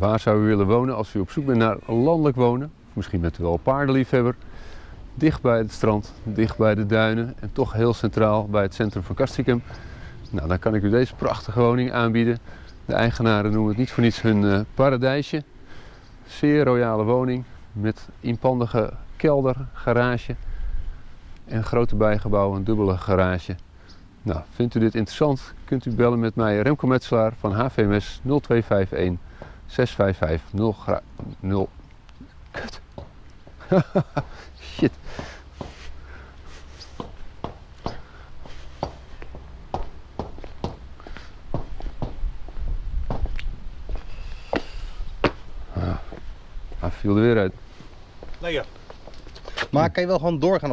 Waar zou u willen wonen als u op zoek bent naar landelijk wonen? Misschien bent u wel paardenliefhebber. Dicht bij het strand, dicht bij de duinen en toch heel centraal bij het centrum van Castricum. Nou, dan kan ik u deze prachtige woning aanbieden. De eigenaren noemen het niet voor niets hun eh, paradijsje. Zeer royale woning met inpandige kelder, garage en grote bijgebouw, een dubbele garage. Nou, vindt u dit interessant, kunt u bellen met mij Remco Metselaar van HVMS 0251 655 0 gra 0 Kut. Shit. Ah, hij viel er weer uit. Lekker. Maar kan je wel gewoon doorgaan op